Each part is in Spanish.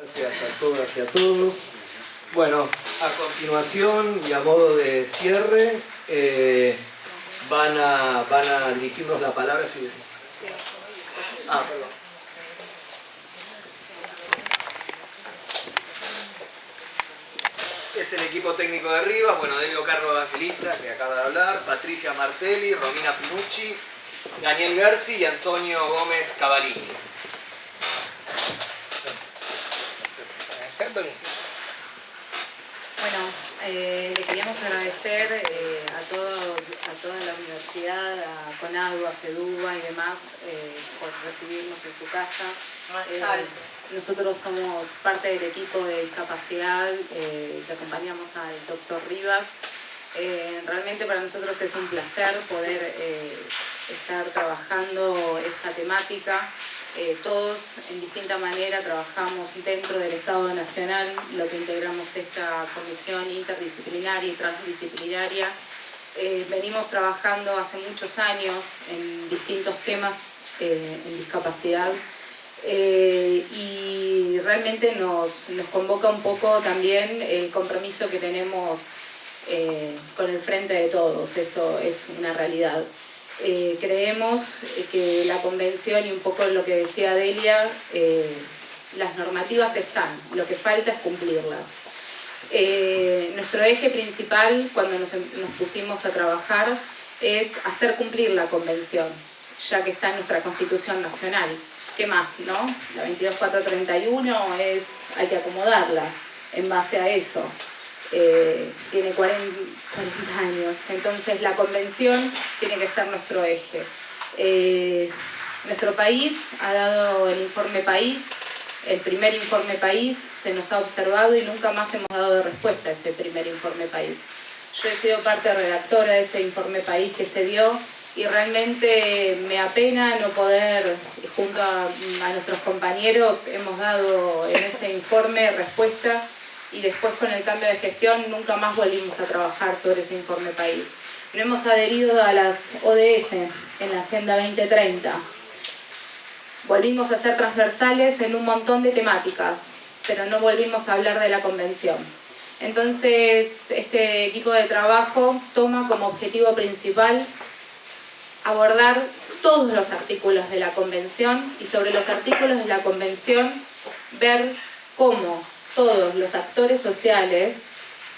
Gracias a todas y a todos. Bueno, a continuación y a modo de cierre, eh, van, a, van a dirigirnos la palabra. Si... Ah, perdón. Es el equipo técnico de arriba, bueno, Delio Carlos Evangelista, que acaba de hablar, Patricia Martelli, Romina Pinucci, Daniel Garci y Antonio Gómez Cavalini. Bueno, eh, agradecer eh, a, todos, a toda la universidad, a CONADU, a FEDUBA y demás eh, por recibirnos en su casa. nosotros somos parte del equipo de discapacidad que acompañamos al doctor Rivas. realmente para nosotros es un placer poder estar trabajando esta temática eh, todos en distinta manera trabajamos dentro del Estado Nacional, lo que integramos esta comisión interdisciplinaria y transdisciplinaria. Eh, venimos trabajando hace muchos años en distintos temas eh, en discapacidad y realmente nos, nos, convoca un poco también el compromiso que tenemos con el frente de todos, esto es una realidad. Eh, creemos que la convención y un poco lo que decía Delia, eh, las normativas están, lo que falta es cumplirlas. Eh, nuestro eje principal cuando nos, nos, pusimos a trabajar es hacer cumplir la convención, ya que está en nuestra Constitución Nacional. ¿Qué más, no? La 22431 es, hay que acomodarla en base a eso. Eh, tiene 40, años, entonces la convención tiene que ser nuestro eje. Eh, nuestro país ha dado el informe país, el primer informe país se nos ha observado y nunca más hemos dado respuesta a ese primer informe país. Yo he sido parte redactora de ese informe país que se dio y realmente me apena no poder, junto a, a nuestros compañeros, hemos dado en ese informe respuesta y después con el cambio de gestión nunca más volvimos a trabajar sobre ese informe país. No hemos adherido a las ODS en la Agenda 2030. Volvimos a ser transversales en un montón de temáticas, pero no volvimos a hablar de la convención. Entonces, este equipo de trabajo toma como objetivo principal abordar todos los artículos de la convención y sobre los artículos de la convención ver cómo todos los actores sociales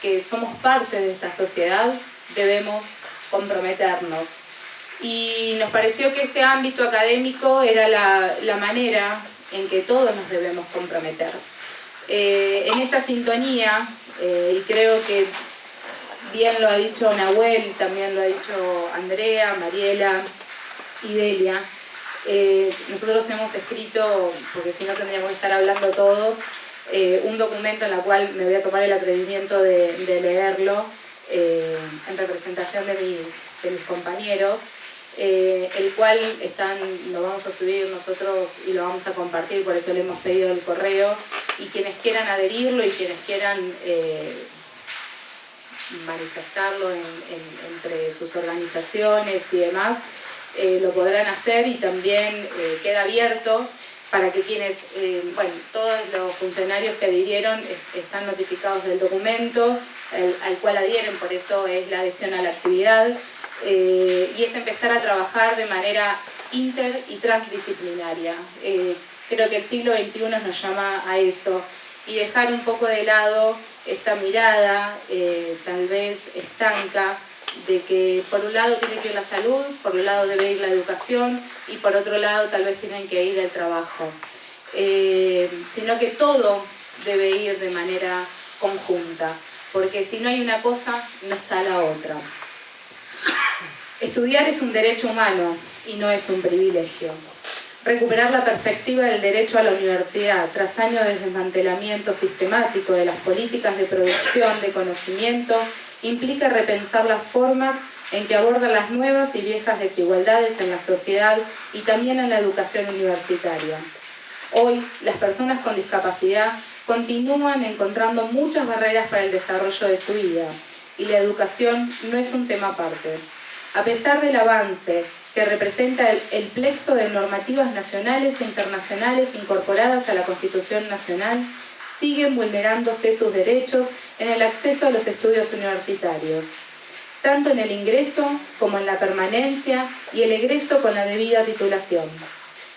que somos parte de esta sociedad debemos comprometernos. Y nos pareció que este ámbito académico era la, manera en que todos nos debemos comprometer. Eh, en esta sintonía, eh, y creo que bien lo ha dicho Nahuel, también lo ha dicho Andrea, Mariela y Delia, eh, nosotros hemos escrito, porque si no tendríamos que estar hablando todos, eh, un documento en el cual me voy a tomar el atrevimiento de, leerlo eh, en representación de mis, compañeros, eh, el cual están, lo vamos a subir nosotros y lo vamos a compartir, por eso le hemos pedido el correo, y quienes quieran adherirlo y quienes quieran manifestarlo entre sus organizaciones y demás, lo podrán hacer y también queda abierto para que quienes, eh, bueno, todos los funcionarios que adhirieron están notificados del documento al cual adhieren, por eso es la adhesión a la actividad, eh, y es empezar a trabajar de manera inter y transdisciplinaria. Eh, creo que el siglo XXI nos llama a eso, y dejar un poco de lado esta mirada, tal vez estanca, de que por un lado tiene que ir la salud, por un lado debe ir la educación y por otro lado tal vez tienen que ir el trabajo. Eh, sino que todo debe ir de manera conjunta, porque si no hay una cosa, no está la otra. Estudiar es un derecho humano y no es un privilegio. Recuperar la perspectiva del derecho a la universidad tras años de desmantelamiento sistemático de las políticas de producción de conocimiento implica repensar las formas en que abordan las nuevas y viejas desigualdades en la sociedad y también en la educación universitaria. Hoy, las personas con discapacidad continúan encontrando muchas barreras para el desarrollo de su vida y la educación no es un tema aparte. A pesar del avance que representa el, plexo de normativas nacionales e internacionales incorporadas a la Constitución Nacional, siguen vulnerándose sus derechos en el acceso a los estudios universitarios, tanto en el ingreso como en la permanencia y el egreso con la debida titulación.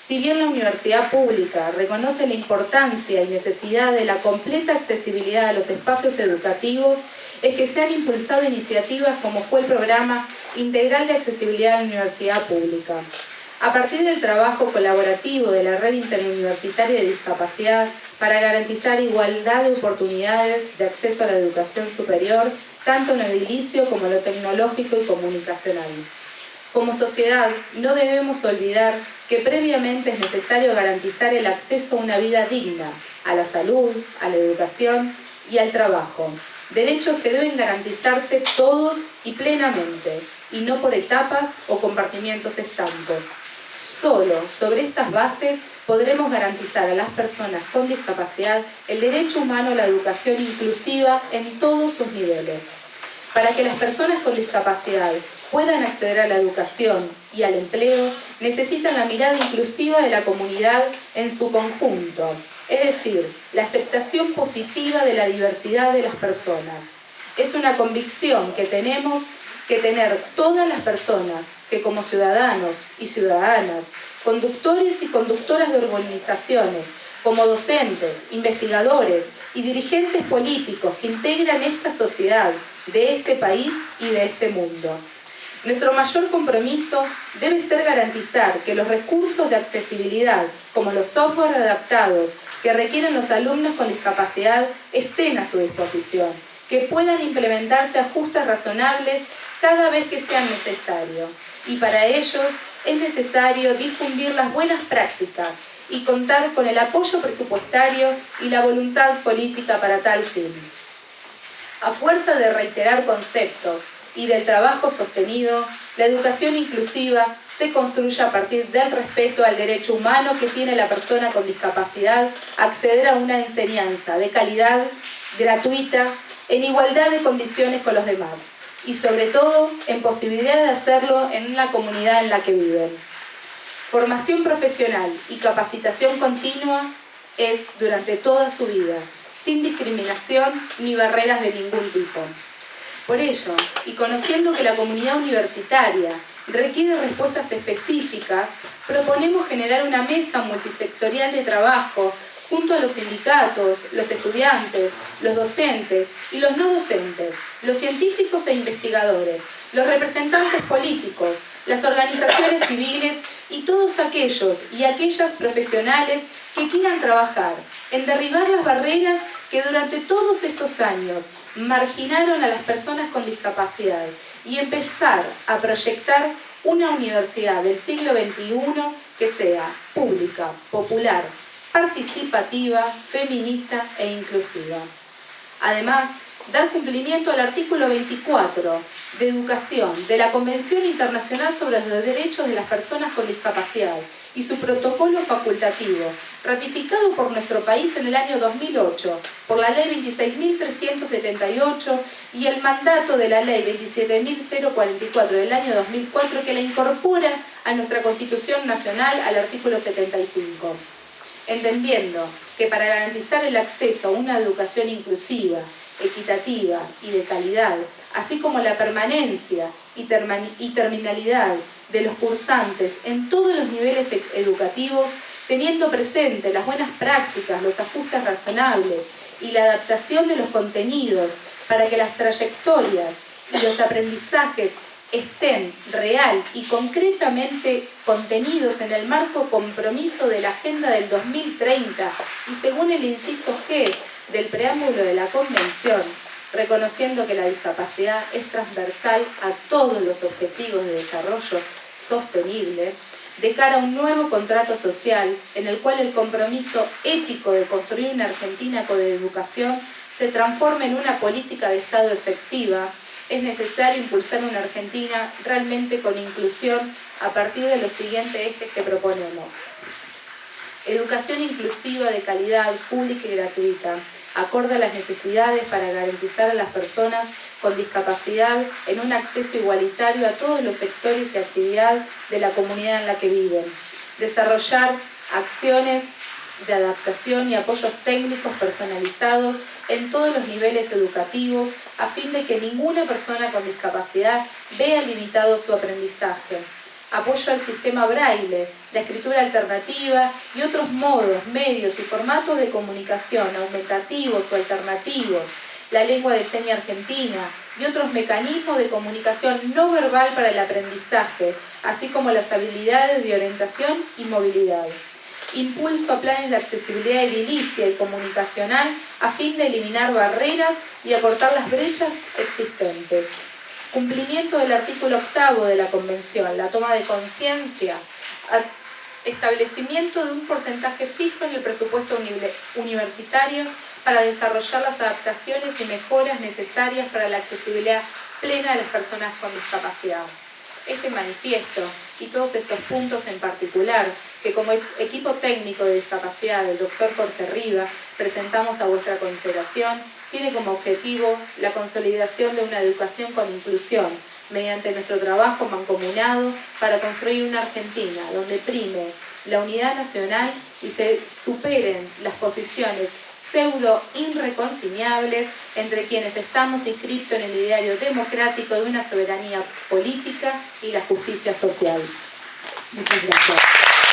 Si bien la universidad pública reconoce la importancia y necesidad de la completa accesibilidad a los espacios educativos, es que se han impulsado iniciativas como fue el programa Integral de Accesibilidad a la Universidad Pública. A partir del trabajo colaborativo de la Red Interuniversitaria de Discapacidad para garantizar igualdad de oportunidades de acceso a la educación superior, tanto en lo edilicio como en lo tecnológico y comunicacional. Como sociedad, no debemos olvidar que previamente es necesario garantizar el acceso a una vida digna, a la salud, a la educación y al trabajo, derechos que deben garantizarse todos y plenamente, y no por etapas o compartimientos estancos. Solo sobre estas bases podremos garantizar a las personas con discapacidad el derecho humano a la educación inclusiva en todos sus niveles. Para que las personas con discapacidad puedan acceder a la educación y al empleo, necesitan la mirada inclusiva de la comunidad en su conjunto, es decir, la aceptación positiva de la diversidad de las personas. Es una convicción que tenemos que tener todas las personas que como ciudadanos y ciudadanas, conductores y conductoras de organizaciones, como docentes, investigadores y dirigentes políticos que integran esta sociedad de este país y de este mundo. Nuestro mayor compromiso debe ser garantizar que los recursos de accesibilidad, como los software adaptados que requieren los alumnos con discapacidad, estén a su disposición, que puedan implementarse ajustes razonables cada vez que sea necesario. Y para ellos es necesario difundir las buenas prácticas y contar con el apoyo presupuestario y la voluntad política para tal fin. A fuerza de reiterar conceptos, y del trabajo sostenido, la educación inclusiva se construye a partir del respeto al derecho humano que tiene la persona con discapacidad a acceder a una enseñanza de calidad, gratuita, en igualdad de condiciones con los demás y sobre todo en posibilidad de hacerlo en la comunidad en la que viven. Formación profesional y capacitación continua es durante toda su vida, sin discriminación ni barreras de ningún tipo. Por ello, y conociendo que la comunidad universitaria requiere respuestas específicas, proponemos generar una mesa multisectorial de trabajo junto a los sindicatos, los estudiantes, los docentes y los no docentes, los científicos e investigadores, los representantes políticos, las organizaciones civiles y todos aquellos y aquellas profesionales que quieran trabajar en derribar las barreras que durante todos estos años marginaron a las personas con discapacidad y empezar a proyectar una universidad del siglo XXI que sea pública, popular, participativa, feminista e inclusiva. Además, dar cumplimiento al artículo 24 de Educación de la Convención Internacional sobre los Derechos de las Personas con Discapacidad y su protocolo facultativo, ratificado por nuestro país en el año 2008 por la Ley 26.378 y el mandato de la Ley 27.044 del año 2004 que la incorpora a nuestra Constitución Nacional al artículo 75. Entendiendo que para garantizar el acceso a una educación inclusiva, equitativa y de calidad, así como la permanencia y, terminalidad de los cursantes en todos los niveles e-, educativos, teniendo presente las buenas prácticas, los ajustes razonables y la adaptación de los contenidos para que las trayectorias y los aprendizajes estén real y concretamente contenidos en el marco compromiso de la Agenda del 2030 y según el inciso G del preámbulo de la Convención, reconociendo que la discapacidad es transversal a todos los objetivos de desarrollo sostenible, de cara a un nuevo contrato social en el cual el compromiso ético de construir una Argentina con educación se transforme en una política de Estado efectiva, es necesario impulsar una Argentina realmente con inclusión a partir de los siguientes ejes que proponemos. Educación inclusiva de calidad, pública y gratuita, acorde a las necesidades para garantizar a las personas con discapacidad un acceso igualitario a todos los sectores y actividades de la comunidad en la que viven. Desarrollar acciones de adaptación y apoyos técnicos personalizados en todos los niveles educativos a fin de que ninguna persona con discapacidad vea limitado su aprendizaje. Apoyo al sistema braille, la escritura alternativa y otros modos, medios y formatos de comunicación aumentativos o alternativos, la lengua de seña argentina y otros mecanismos de comunicación no verbal para el aprendizaje, así como las habilidades de orientación y movilidad impulso a planes de accesibilidad edilicia y comunicacional a fin de eliminar barreras y acortar las brechas existentes. Cumplimiento del artículo octavo de la Convención, la toma de conciencia, establecimiento de un porcentaje fijo en el presupuesto universitario para desarrollar las adaptaciones y mejoras necesarias para la accesibilidad plena de las personas con discapacidad. Este manifiesto y todos estos puntos en particular que como equipo técnico de discapacidad del doctor Jorge Riva presentamos a vuestra consideración, tiene como objetivo la consolidación de una educación con inclusión mediante nuestro trabajo mancomunado para construir una Argentina donde prime la unidad nacional y se superen las posiciones pseudo irreconciliables entre quienes estamos inscritos en el ideario democrático de una soberanía política y la justicia social. Muchas gracias.